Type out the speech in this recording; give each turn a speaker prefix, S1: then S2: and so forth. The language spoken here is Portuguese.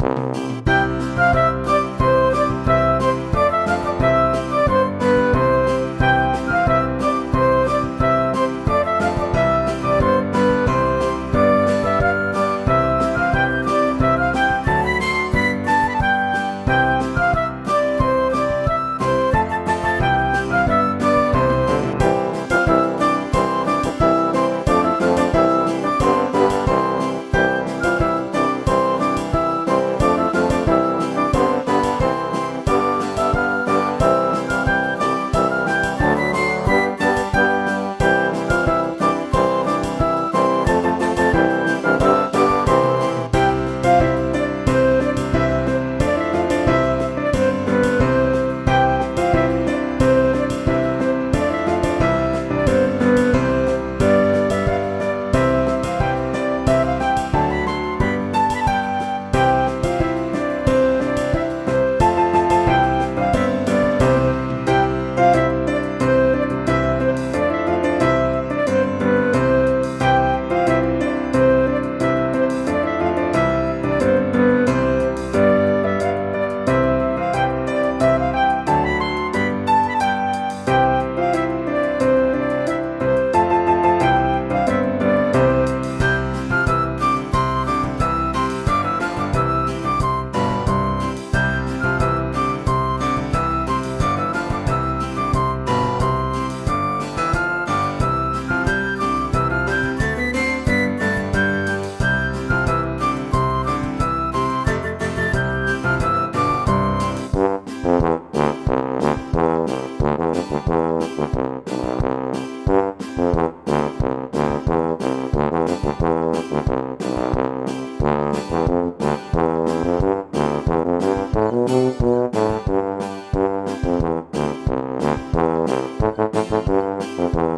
S1: Música Mm-hmm.